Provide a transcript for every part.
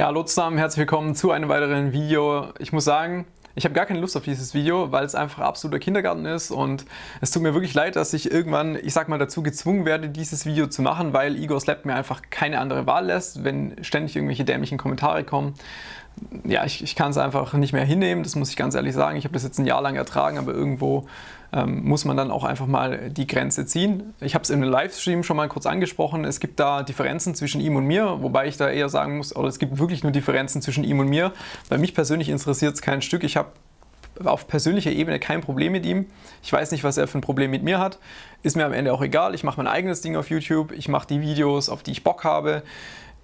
Ja, hallo zusammen, herzlich willkommen zu einem weiteren Video. Ich muss sagen, ich habe gar keine Lust auf dieses Video, weil es einfach absoluter Kindergarten ist und es tut mir wirklich leid, dass ich irgendwann, ich sag mal, dazu gezwungen werde, dieses Video zu machen, weil Igor Slap mir einfach keine andere Wahl lässt, wenn ständig irgendwelche dämlichen Kommentare kommen. Ja, ich, ich kann es einfach nicht mehr hinnehmen, das muss ich ganz ehrlich sagen. Ich habe das jetzt ein Jahr lang ertragen, aber irgendwo ähm, muss man dann auch einfach mal die Grenze ziehen. Ich habe es in einem Livestream schon mal kurz angesprochen, es gibt da Differenzen zwischen ihm und mir, wobei ich da eher sagen muss, oder es gibt wirklich nur Differenzen zwischen ihm und mir. Bei mich persönlich interessiert es kein Stück. Ich habe auf persönlicher Ebene kein Problem mit ihm. Ich weiß nicht, was er für ein Problem mit mir hat. Ist mir am Ende auch egal. Ich mache mein eigenes Ding auf YouTube. Ich mache die Videos, auf die ich Bock habe.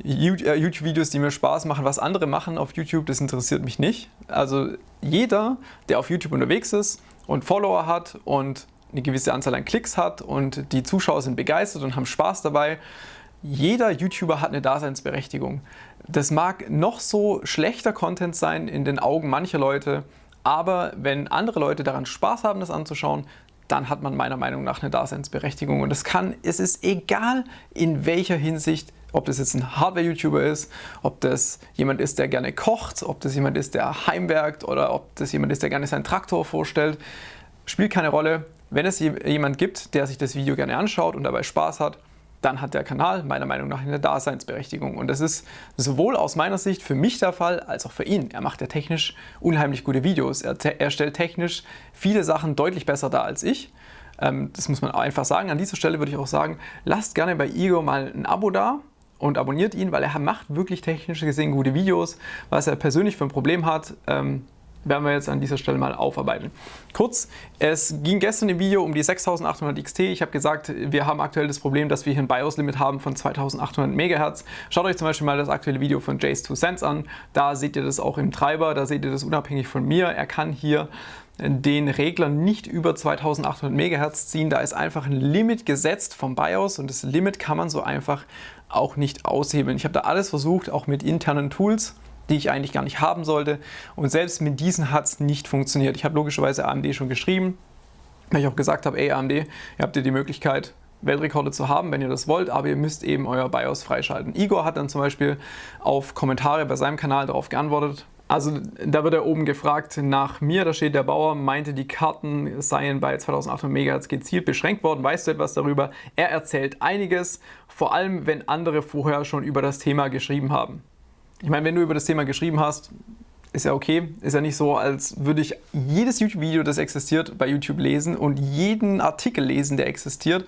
Äh, YouTube-Videos, die mir Spaß machen, was andere machen auf YouTube, das interessiert mich nicht. Also jeder, der auf YouTube unterwegs ist und Follower hat und eine gewisse Anzahl an Klicks hat und die Zuschauer sind begeistert und haben Spaß dabei, jeder YouTuber hat eine Daseinsberechtigung. Das mag noch so schlechter Content sein in den Augen mancher Leute, aber wenn andere Leute daran Spaß haben, das anzuschauen, dann hat man meiner Meinung nach eine Daseinsberechtigung. Und es kann, es ist egal in welcher Hinsicht, ob das jetzt ein Hardware-YouTuber ist, ob das jemand ist, der gerne kocht, ob das jemand ist, der heimwerkt oder ob das jemand ist, der gerne seinen Traktor vorstellt, spielt keine Rolle. Wenn es jemand gibt, der sich das Video gerne anschaut und dabei Spaß hat, dann hat der Kanal meiner Meinung nach eine Daseinsberechtigung. Und das ist sowohl aus meiner Sicht für mich der Fall, als auch für ihn. Er macht ja technisch unheimlich gute Videos. Er, er stellt technisch viele Sachen deutlich besser dar als ich. Ähm, das muss man einfach sagen. An dieser Stelle würde ich auch sagen, lasst gerne bei Igor mal ein Abo da und abonniert ihn, weil er macht wirklich technisch gesehen gute Videos. Was er persönlich für ein Problem hat, ähm, werden wir jetzt an dieser Stelle mal aufarbeiten. Kurz, es ging gestern im Video um die 6800 XT. Ich habe gesagt, wir haben aktuell das Problem, dass wir hier ein BIOS-Limit haben von 2800 MHz. Schaut euch zum Beispiel mal das aktuelle Video von Jace2Sense an. Da seht ihr das auch im Treiber, da seht ihr das unabhängig von mir. Er kann hier den Regler nicht über 2800 MHz ziehen. Da ist einfach ein Limit gesetzt vom BIOS und das Limit kann man so einfach auch nicht aushebeln. Ich habe da alles versucht, auch mit internen Tools die ich eigentlich gar nicht haben sollte. Und selbst mit diesen hat es nicht funktioniert. Ich habe logischerweise AMD schon geschrieben, weil ich auch gesagt habe, ey AMD, ihr habt ihr die Möglichkeit, Weltrekorde zu haben, wenn ihr das wollt, aber ihr müsst eben euer BIOS freischalten. Igor hat dann zum Beispiel auf Kommentare bei seinem Kanal darauf geantwortet. Also da wird er oben gefragt nach mir, da steht der Bauer, meinte die Karten seien bei 2800 MHz gezielt beschränkt worden. Weißt du etwas darüber? Er erzählt einiges, vor allem wenn andere vorher schon über das Thema geschrieben haben. Ich meine, wenn du über das Thema geschrieben hast, ist ja okay. Ist ja nicht so, als würde ich jedes YouTube-Video, das existiert, bei YouTube lesen und jeden Artikel lesen, der existiert.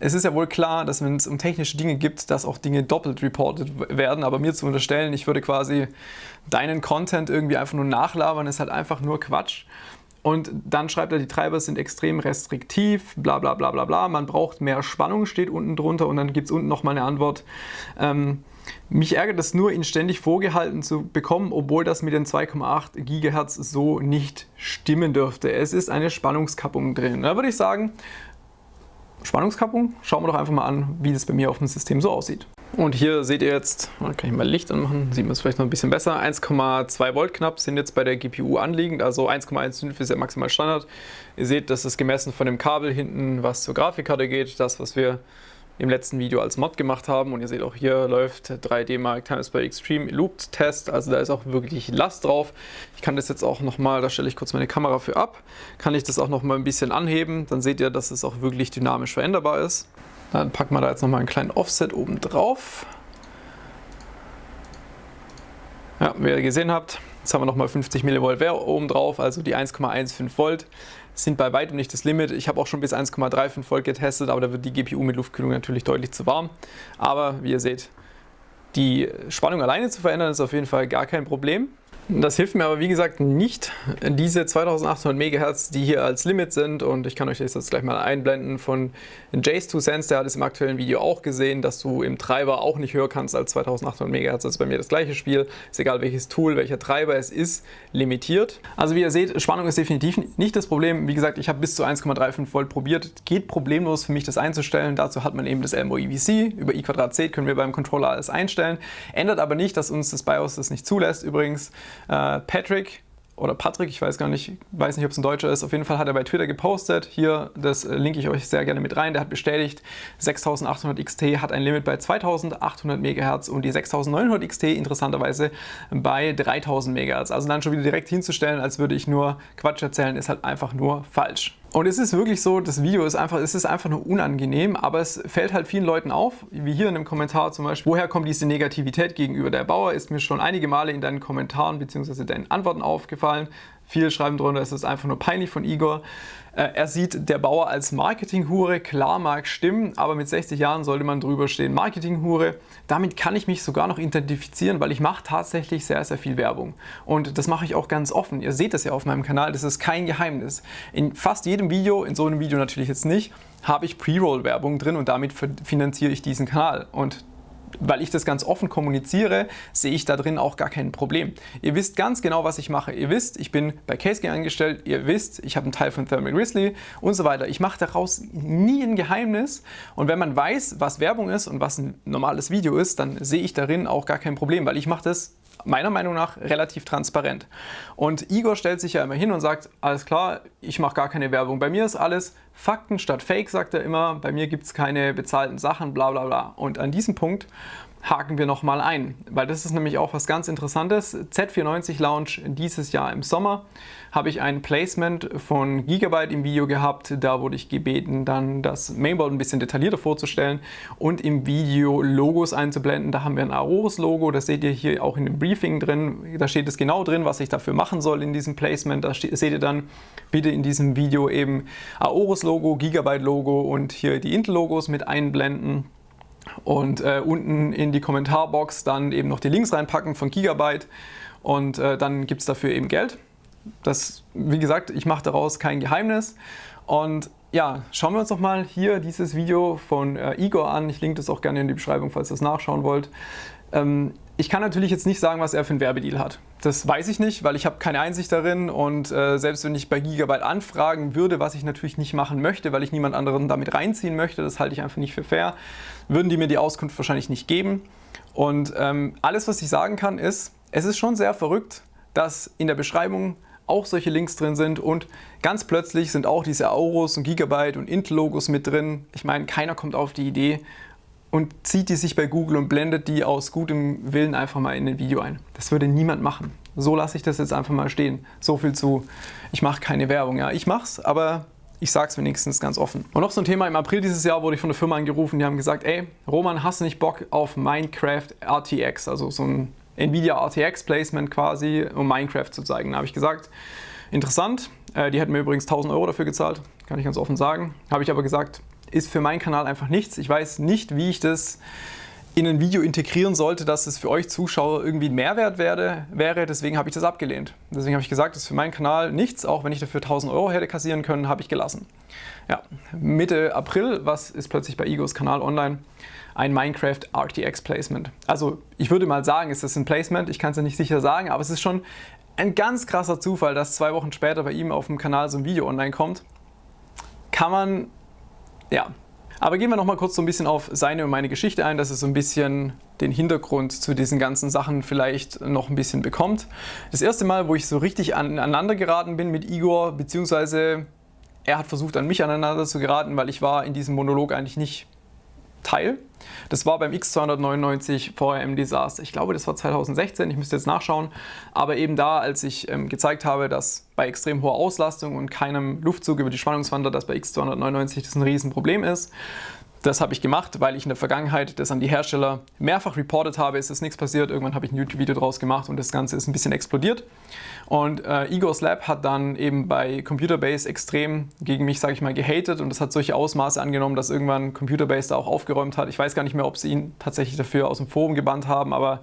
Es ist ja wohl klar, dass wenn es um technische Dinge gibt, dass auch Dinge doppelt reported werden. Aber mir zu unterstellen, ich würde quasi deinen Content irgendwie einfach nur nachlabern, ist halt einfach nur Quatsch. Und dann schreibt er, die Treiber sind extrem restriktiv, bla bla bla bla bla. Man braucht mehr Spannung, steht unten drunter. Und dann gibt es unten nochmal eine Antwort. Ähm, mich ärgert es nur, ihn ständig vorgehalten zu bekommen, obwohl das mit den 2,8 GHz so nicht stimmen dürfte. Es ist eine Spannungskappung drin. Da würde ich sagen, Spannungskappung, schauen wir doch einfach mal an, wie das bei mir auf dem System so aussieht. Und hier seht ihr jetzt, kann ich mal Licht anmachen, sieht man es vielleicht noch ein bisschen besser, 1,2 Volt knapp sind jetzt bei der GPU anliegend, also 1,15 ist ja maximal Standard. Ihr seht, das ist gemessen von dem Kabel hinten, was zur Grafikkarte geht, das, was wir im letzten Video als Mod gemacht haben. Und ihr seht auch hier läuft 3D Mark Times by Extreme Looped Test. Also da ist auch wirklich Last drauf. Ich kann das jetzt auch nochmal, da stelle ich kurz meine Kamera für ab, kann ich das auch nochmal ein bisschen anheben. Dann seht ihr, dass es auch wirklich dynamisch veränderbar ist. Dann packen wir da jetzt nochmal einen kleinen Offset oben drauf. Ja, wie ihr gesehen habt, jetzt haben wir nochmal 50 mV oben drauf, also die 1,15 Volt sind bei weitem nicht das Limit. Ich habe auch schon bis 1,35 Volt getestet, aber da wird die GPU mit Luftkühlung natürlich deutlich zu warm. Aber wie ihr seht, die Spannung alleine zu verändern ist auf jeden Fall gar kein Problem. Das hilft mir aber wie gesagt nicht, diese 2800 MHz, die hier als Limit sind und ich kann euch das jetzt gleich mal einblenden von Jace2Sense, der hat es im aktuellen Video auch gesehen, dass du im Treiber auch nicht höher kannst als 2800 MHz, das ist bei mir das gleiche Spiel, ist egal welches Tool, welcher Treiber es ist, limitiert. Also wie ihr seht, Spannung ist definitiv nicht das Problem, wie gesagt, ich habe bis zu 1,35 Volt probiert, geht problemlos für mich das einzustellen, dazu hat man eben das Elmo EVC, über i2C können wir beim Controller alles einstellen, ändert aber nicht, dass uns das BIOS das nicht zulässt übrigens, Patrick oder Patrick, ich weiß gar nicht, weiß nicht, ob es ein Deutscher ist, auf jeden Fall hat er bei Twitter gepostet, hier, das äh, linke ich euch sehr gerne mit rein, der hat bestätigt, 6800 XT hat ein Limit bei 2800 MHz und die 6900 XT interessanterweise bei 3000 MHz. Also dann schon wieder direkt hinzustellen, als würde ich nur Quatsch erzählen, ist halt einfach nur falsch. Und es ist wirklich so, das Video ist einfach, es ist einfach nur unangenehm, aber es fällt halt vielen Leuten auf, wie hier in einem Kommentar zum Beispiel, woher kommt diese Negativität gegenüber der Bauer, ist mir schon einige Male in deinen Kommentaren bzw. deinen Antworten aufgefallen. Viele schreiben drunter, es ist einfach nur peinlich von Igor. Äh, er sieht der Bauer als Marketinghure, klar mag stimmen, aber mit 60 Jahren sollte man drüber stehen. Marketinghure, damit kann ich mich sogar noch identifizieren, weil ich mache tatsächlich sehr, sehr viel Werbung. Und das mache ich auch ganz offen. Ihr seht das ja auf meinem Kanal, das ist kein Geheimnis. In fast jedem Video, in so einem Video natürlich jetzt nicht, habe ich Pre-Roll-Werbung drin und damit finanziere ich diesen Kanal. Und weil ich das ganz offen kommuniziere, sehe ich da drin auch gar kein Problem. Ihr wisst ganz genau, was ich mache. Ihr wisst, ich bin bei CaseGain angestellt. Ihr wisst, ich habe einen Teil von Thermal Grizzly und so weiter. Ich mache daraus nie ein Geheimnis. Und wenn man weiß, was Werbung ist und was ein normales Video ist, dann sehe ich darin auch gar kein Problem, weil ich mache das meiner Meinung nach relativ transparent. Und Igor stellt sich ja immer hin und sagt, alles klar, ich mache gar keine Werbung. Bei mir ist alles Fakten statt Fake, sagt er immer. Bei mir gibt es keine bezahlten Sachen, bla bla bla. Und an diesem Punkt haken wir nochmal ein, weil das ist nämlich auch was ganz Interessantes. Z490 Launch dieses Jahr im Sommer habe ich ein Placement von Gigabyte im Video gehabt. Da wurde ich gebeten, dann das Mainboard ein bisschen detaillierter vorzustellen und im Video Logos einzublenden. Da haben wir ein Aorus-Logo, das seht ihr hier auch in dem Briefing drin. Da steht es genau drin, was ich dafür machen soll in diesem Placement. Da seht ihr dann bitte in diesem Video eben Aorus-Logo, Gigabyte-Logo und hier die Intel-Logos mit einblenden und äh, unten in die Kommentarbox dann eben noch die Links reinpacken von Gigabyte und äh, dann gibt es dafür eben Geld. Das, wie gesagt, ich mache daraus kein Geheimnis und ja, schauen wir uns doch mal hier dieses Video von äh, Igor an. Ich linke das auch gerne in die Beschreibung, falls ihr das nachschauen wollt. Ähm, ich kann natürlich jetzt nicht sagen, was er für einen Werbedeal hat. Das weiß ich nicht, weil ich habe keine Einsicht darin und äh, selbst wenn ich bei Gigabyte anfragen würde, was ich natürlich nicht machen möchte, weil ich niemand anderen damit reinziehen möchte, das halte ich einfach nicht für fair, würden die mir die Auskunft wahrscheinlich nicht geben. Und ähm, alles, was ich sagen kann, ist, es ist schon sehr verrückt, dass in der Beschreibung auch solche Links drin sind und ganz plötzlich sind auch diese Auros und Gigabyte und Intel-Logos mit drin. Ich meine, keiner kommt auf die Idee, und zieht die sich bei Google und blendet die aus gutem Willen einfach mal in ein Video ein. Das würde niemand machen. So lasse ich das jetzt einfach mal stehen. So viel zu, ich mache keine Werbung. Ja, ich mache es, aber ich sage es wenigstens ganz offen. Und noch so ein Thema, im April dieses Jahr wurde ich von der Firma angerufen, die haben gesagt, ey, Roman, hast du nicht Bock auf Minecraft RTX, also so ein Nvidia RTX Placement quasi, um Minecraft zu zeigen. Da habe ich gesagt, interessant, äh, die hätten mir übrigens 1000 Euro dafür gezahlt, kann ich ganz offen sagen. Habe ich aber gesagt, ist für meinen Kanal einfach nichts. Ich weiß nicht, wie ich das in ein Video integrieren sollte, dass es für euch Zuschauer irgendwie ein Mehrwert werde, wäre. Deswegen habe ich das abgelehnt. Deswegen habe ich gesagt, das ist für meinen Kanal nichts. Auch wenn ich dafür 1000 Euro hätte kassieren können, habe ich gelassen. Ja, Mitte April, was ist plötzlich bei Igos Kanal online? Ein Minecraft RTX Placement. Also ich würde mal sagen, ist das ein Placement. Ich kann es ja nicht sicher sagen, aber es ist schon ein ganz krasser Zufall, dass zwei Wochen später bei ihm auf dem Kanal so ein Video online kommt. Kann man ja, aber gehen wir noch mal kurz so ein bisschen auf seine und meine Geschichte ein, dass es so ein bisschen den Hintergrund zu diesen ganzen Sachen vielleicht noch ein bisschen bekommt. Das erste Mal, wo ich so richtig aneinander geraten bin mit Igor, beziehungsweise er hat versucht an mich aneinander zu geraten, weil ich war in diesem Monolog eigentlich nicht Teil. Das war beim X299 VRM Desaster. Ich glaube, das war 2016, ich müsste jetzt nachschauen. Aber eben da, als ich ähm, gezeigt habe, dass bei extrem hoher Auslastung und keinem Luftzug über die Spannungswandler, dass bei X299 das ein Riesenproblem ist. Das habe ich gemacht, weil ich in der Vergangenheit das an die Hersteller mehrfach reportet habe. Es ist nichts passiert. Irgendwann habe ich ein YouTube-Video draus gemacht und das Ganze ist ein bisschen explodiert. Und äh, Igor's Lab hat dann eben bei Computerbase extrem gegen mich, sage ich mal, gehatet und das hat solche Ausmaße angenommen, dass irgendwann Computerbase da auch aufgeräumt hat. Ich weiß gar nicht mehr, ob sie ihn tatsächlich dafür aus dem Forum gebannt haben, aber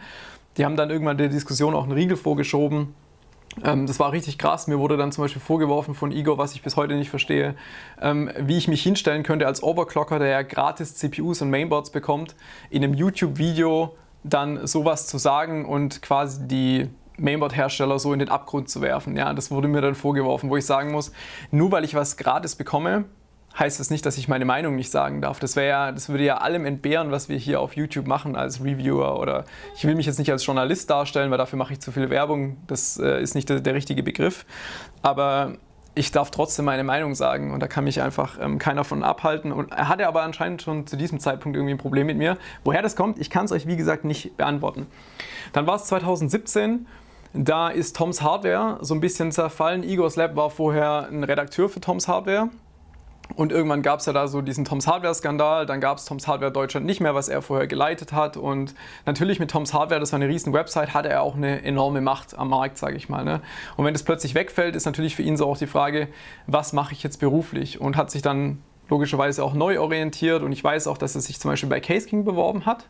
die haben dann irgendwann der Diskussion auch einen Riegel vorgeschoben das war richtig krass. Mir wurde dann zum Beispiel vorgeworfen von Igor, was ich bis heute nicht verstehe, ähm, wie ich mich hinstellen könnte als Overclocker, der ja gratis CPUs und Mainboards bekommt, in einem YouTube-Video dann sowas zu sagen und quasi die Mainboard-Hersteller so in den Abgrund zu werfen. Ja, das wurde mir dann vorgeworfen, wo ich sagen muss, nur weil ich was gratis bekomme, heißt das nicht, dass ich meine Meinung nicht sagen darf. Das, ja, das würde ja allem entbehren, was wir hier auf YouTube machen als Reviewer. Oder ich will mich jetzt nicht als Journalist darstellen, weil dafür mache ich zu viel Werbung. Das äh, ist nicht der, der, richtige Begriff. Aber ich darf trotzdem meine Meinung sagen und da kann mich einfach ähm, keiner von abhalten. Und er hatte aber anscheinend schon zu diesem Zeitpunkt irgendwie ein Problem mit mir. Woher das kommt, ich kann es euch wie gesagt nicht beantworten. Dann war es 2017 da ist Toms Hardware so ein bisschen zerfallen. Igor's Lab war vorher ein Redakteur für Toms Hardware. Und irgendwann gab es ja da so diesen Toms Hardware-Skandal, dann gab es Toms Hardware Deutschland nicht mehr, was er vorher geleitet hat. Und natürlich mit Toms Hardware, das war eine riesen Website, hatte er auch eine enorme Macht am Markt, sage ich mal. Ne? Und wenn das plötzlich wegfällt, ist natürlich für ihn so auch die Frage, was mache ich jetzt beruflich? Und hat sich dann logischerweise auch neu orientiert. Und ich weiß auch, dass er sich zum Beispiel bei Case King beworben hat,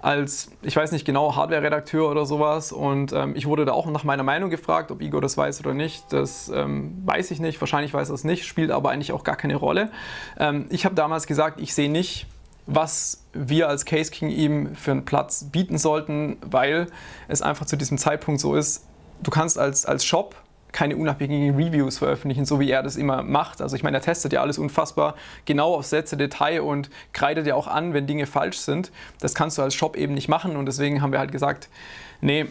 als, ich weiß nicht genau, Hardware-Redakteur oder sowas. Und ähm, ich wurde da auch nach meiner Meinung gefragt, ob Igor das weiß oder nicht, das ähm, weiß ich nicht, wahrscheinlich weiß er es nicht, spielt aber eigentlich auch gar keine Rolle. Ähm, ich habe damals gesagt, ich sehe nicht, was wir als Case King ihm für einen Platz bieten sollten, weil es einfach zu diesem Zeitpunkt so ist, du kannst als, als Shop keine unabhängigen Reviews veröffentlichen, so wie er das immer macht. Also ich meine, er testet ja alles unfassbar genau auf Sätze, Detail und kreidet ja auch an, wenn Dinge falsch sind. Das kannst du als Shop eben nicht machen und deswegen haben wir halt gesagt, nee,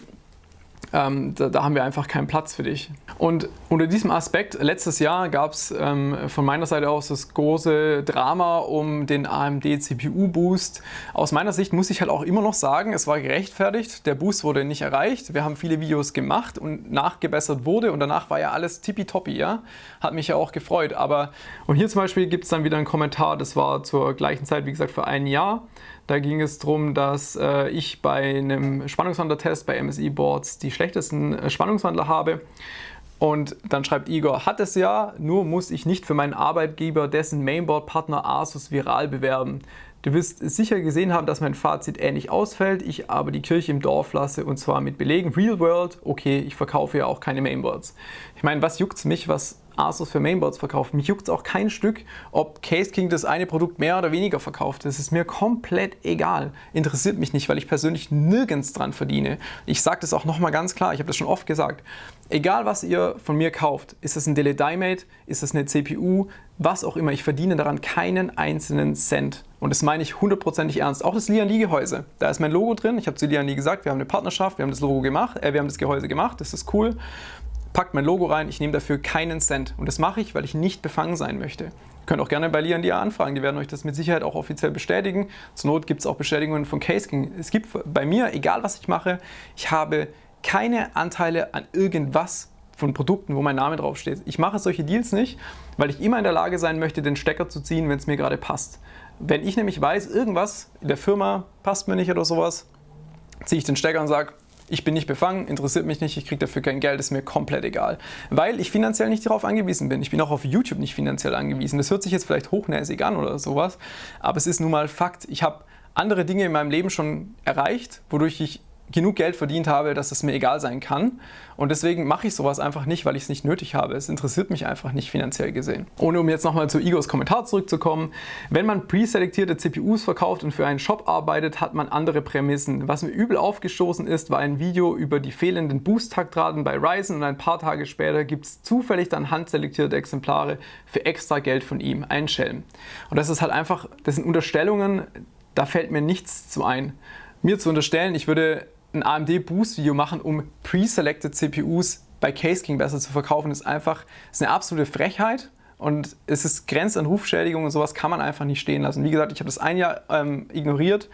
ähm, da, da, haben wir einfach keinen Platz für dich. Und unter diesem Aspekt, letztes Jahr gab es ähm, von meiner Seite aus das große Drama um den AMD CPU Boost. Aus meiner Sicht muss ich halt auch immer noch sagen, es war gerechtfertigt, der Boost wurde nicht erreicht. Wir haben viele Videos gemacht und nachgebessert wurde und danach war ja alles tippitoppi, ja. Hat mich ja auch gefreut. Aber, und hier zum Beispiel gibt es dann wieder einen Kommentar, das war zur gleichen Zeit, wie gesagt, für ein Jahr. Da ging es darum, dass äh, ich bei einem Spannungswandlertest bei MSI Boards die schlechtesten äh, Spannungswandler habe. Und dann schreibt Igor, hat es ja, nur muss ich nicht für meinen Arbeitgeber dessen Mainboard-Partner Asus Viral bewerben. Du wirst sicher gesehen haben, dass mein Fazit ähnlich ausfällt, ich aber die Kirche im Dorf lasse und zwar mit Belegen. Real World, okay, ich verkaufe ja auch keine Mainboards. Ich meine, was juckt es mich, was Asus für Mainboards verkauft. Mich juckt es auch kein Stück, ob Case King das eine Produkt mehr oder weniger verkauft. Das ist mir komplett egal. Interessiert mich nicht, weil ich persönlich nirgends dran verdiene. Ich sage das auch nochmal ganz klar, ich habe das schon oft gesagt. Egal was ihr von mir kauft, ist es ein Dele Mate, ist es eine CPU, was auch immer, ich verdiene daran keinen einzelnen Cent. Und das meine ich hundertprozentig ernst. Auch das Lian Li Gehäuse, da ist mein Logo drin. Ich habe zu Lian Li gesagt, wir haben eine Partnerschaft, wir haben das Logo gemacht, äh, wir haben das Gehäuse gemacht, das ist cool packt mein Logo rein, ich nehme dafür keinen Cent. Und das mache ich, weil ich nicht befangen sein möchte. Ihr könnt auch gerne bei Lian Dia anfragen, die werden euch das mit Sicherheit auch offiziell bestätigen. Zur Not gibt es auch Bestätigungen von CaseKing. Es gibt bei mir, egal was ich mache, ich habe keine Anteile an irgendwas von Produkten, wo mein Name draufsteht. Ich mache solche Deals nicht, weil ich immer in der Lage sein möchte, den Stecker zu ziehen, wenn es mir gerade passt. Wenn ich nämlich weiß, irgendwas in der Firma passt mir nicht oder sowas, ziehe ich den Stecker und sage, ich bin nicht befangen, interessiert mich nicht, ich kriege dafür kein Geld, ist mir komplett egal. Weil ich finanziell nicht darauf angewiesen bin. Ich bin auch auf YouTube nicht finanziell angewiesen. Das hört sich jetzt vielleicht hochnäsig an oder sowas, aber es ist nun mal Fakt. Ich habe andere Dinge in meinem Leben schon erreicht, wodurch ich genug Geld verdient habe, dass es mir egal sein kann. Und deswegen mache ich sowas einfach nicht, weil ich es nicht nötig habe. Es interessiert mich einfach nicht finanziell gesehen. Ohne um jetzt nochmal zu Igors Kommentar zurückzukommen. Wenn man preselektierte CPUs verkauft und für einen Shop arbeitet, hat man andere Prämissen. Was mir übel aufgestoßen ist, war ein Video über die fehlenden Boost-Taktraten bei Ryzen und ein paar Tage später gibt es zufällig dann handselektierte Exemplare für extra Geld von ihm. Ein Schelm. Und das ist halt einfach, das sind Unterstellungen, da fällt mir nichts zu ein. Mir zu unterstellen, ich würde ein AMD Boost Video machen, um pre-selected CPUs bei Case King besser zu verkaufen, ist einfach ist eine absolute Frechheit und es ist Grenz an Rufschädigung und sowas kann man einfach nicht stehen lassen. Wie gesagt, ich habe das ein Jahr ähm, ignoriert,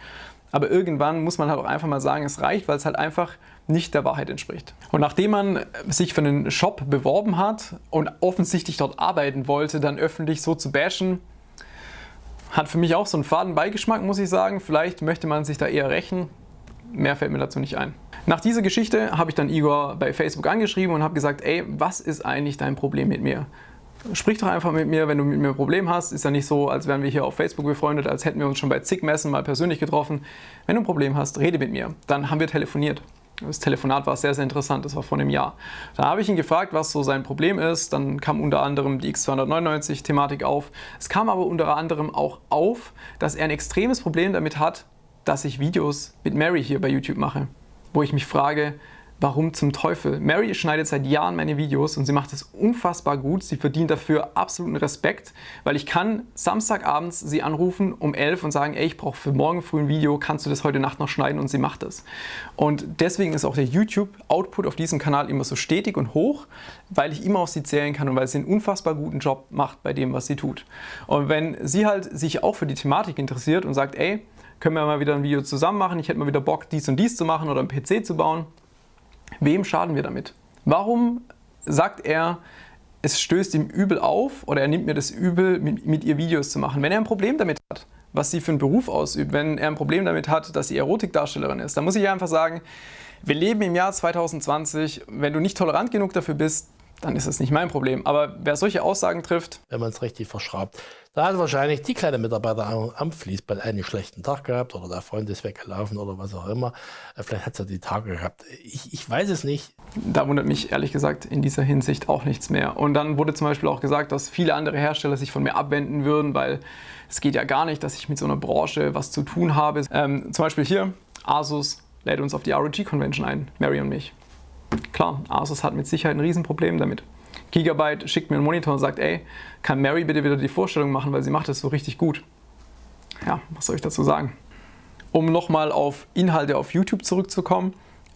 aber irgendwann muss man halt auch einfach mal sagen, es reicht, weil es halt einfach nicht der Wahrheit entspricht. Und nachdem man sich für einen Shop beworben hat und offensichtlich dort arbeiten wollte, dann öffentlich so zu bashen, hat für mich auch so einen faden Beigeschmack, muss ich sagen. Vielleicht möchte man sich da eher rächen. Mehr fällt mir dazu nicht ein. Nach dieser Geschichte habe ich dann Igor bei Facebook angeschrieben und habe gesagt, ey, was ist eigentlich dein Problem mit mir? Sprich doch einfach mit mir, wenn du mit mir ein Problem hast. Ist ja nicht so, als wären wir hier auf Facebook befreundet, als hätten wir uns schon bei zig Messen mal persönlich getroffen. Wenn du ein Problem hast, rede mit mir. Dann haben wir telefoniert. Das Telefonat war sehr, sehr interessant, das war vor einem Jahr. Da habe ich ihn gefragt, was so sein Problem ist. Dann kam unter anderem die X299-Thematik auf. Es kam aber unter anderem auch auf, dass er ein extremes Problem damit hat, dass ich Videos mit Mary hier bei YouTube mache, wo ich mich frage, Warum zum Teufel? Mary schneidet seit Jahren meine Videos und sie macht es unfassbar gut. Sie verdient dafür absoluten Respekt, weil ich kann Samstagabends sie anrufen um 11 und sagen, ey, ich brauche für morgen früh ein Video, kannst du das heute Nacht noch schneiden? Und sie macht es. Und deswegen ist auch der YouTube-Output auf diesem Kanal immer so stetig und hoch, weil ich immer auf sie zählen kann und weil sie einen unfassbar guten Job macht bei dem, was sie tut. Und wenn sie halt sich auch für die Thematik interessiert und sagt, ey, können wir mal wieder ein Video zusammen machen, ich hätte mal wieder Bock, dies und dies zu machen oder einen PC zu bauen, Wem schaden wir damit? Warum sagt er, es stößt ihm übel auf oder er nimmt mir das übel, mit, mit ihr Videos zu machen? Wenn er ein Problem damit hat, was sie für einen Beruf ausübt, wenn er ein Problem damit hat, dass sie Erotikdarstellerin ist, dann muss ich einfach sagen, wir leben im Jahr 2020, wenn du nicht tolerant genug dafür bist, dann ist das nicht mein Problem. Aber wer solche Aussagen trifft... Wenn man es richtig verschraubt. Da hat wahrscheinlich die kleine Mitarbeiter am Fließband einen schlechten Tag gehabt oder der Freund ist weggelaufen oder was auch immer. Äh, vielleicht hat sie die Tage gehabt. Ich, ich weiß es nicht. Da wundert mich ehrlich gesagt in dieser Hinsicht auch nichts mehr. Und dann wurde zum Beispiel auch gesagt, dass viele andere Hersteller sich von mir abwenden würden, weil es geht ja gar nicht, dass ich mit so einer Branche was zu tun habe. Ähm, zum Beispiel hier, Asus lädt uns auf die ROG Convention ein, Mary und mich. Klar, Asus hat mit Sicherheit ein Riesenproblem damit. Gigabyte schickt mir einen Monitor und sagt, ey, kann Mary bitte wieder die Vorstellung machen, weil sie macht es so richtig gut. Ja, was soll ich dazu sagen? Um nochmal auf Inhalte auf YouTube zurückzukommen,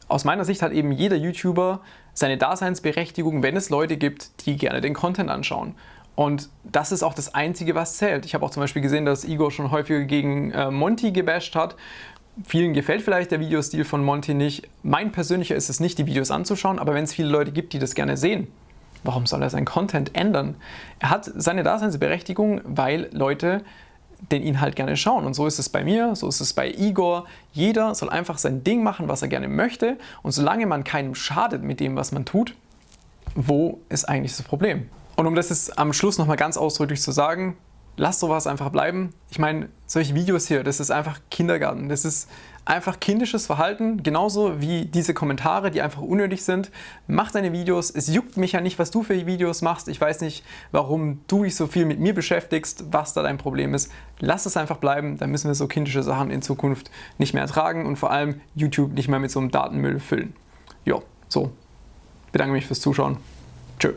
aus meiner Sicht hat eben jeder YouTuber seine Daseinsberechtigung, wenn es Leute gibt, die gerne den Content anschauen. Und das ist auch das Einzige, was zählt. Ich habe auch zum Beispiel gesehen, dass Igor schon häufiger gegen äh, Monty gebasht hat. Vielen gefällt vielleicht der Videostil von Monty nicht. Mein persönlicher ist es nicht, die Videos anzuschauen, aber wenn es viele Leute gibt, die das gerne sehen, warum soll er seinen Content ändern? Er hat seine Daseinsberechtigung, weil Leute den Inhalt gerne schauen. Und so ist es bei mir, so ist es bei Igor. Jeder soll einfach sein Ding machen, was er gerne möchte. Und solange man keinem schadet mit dem, was man tut, wo ist eigentlich das Problem? Und um das jetzt am Schluss nochmal ganz ausdrücklich zu sagen, lasst sowas einfach bleiben. Ich meine, solche Videos hier, das ist einfach Kindergarten. Das ist einfach kindisches Verhalten, genauso wie diese Kommentare, die einfach unnötig sind. Mach deine Videos. Es juckt mich ja nicht, was du für Videos machst. Ich weiß nicht, warum du dich so viel mit mir beschäftigst, was da dein Problem ist. Lass es einfach bleiben, dann müssen wir so kindische Sachen in Zukunft nicht mehr ertragen und vor allem YouTube nicht mehr mit so einem Datenmüll füllen. Jo, so. Bedanke mich fürs Zuschauen. Tschö.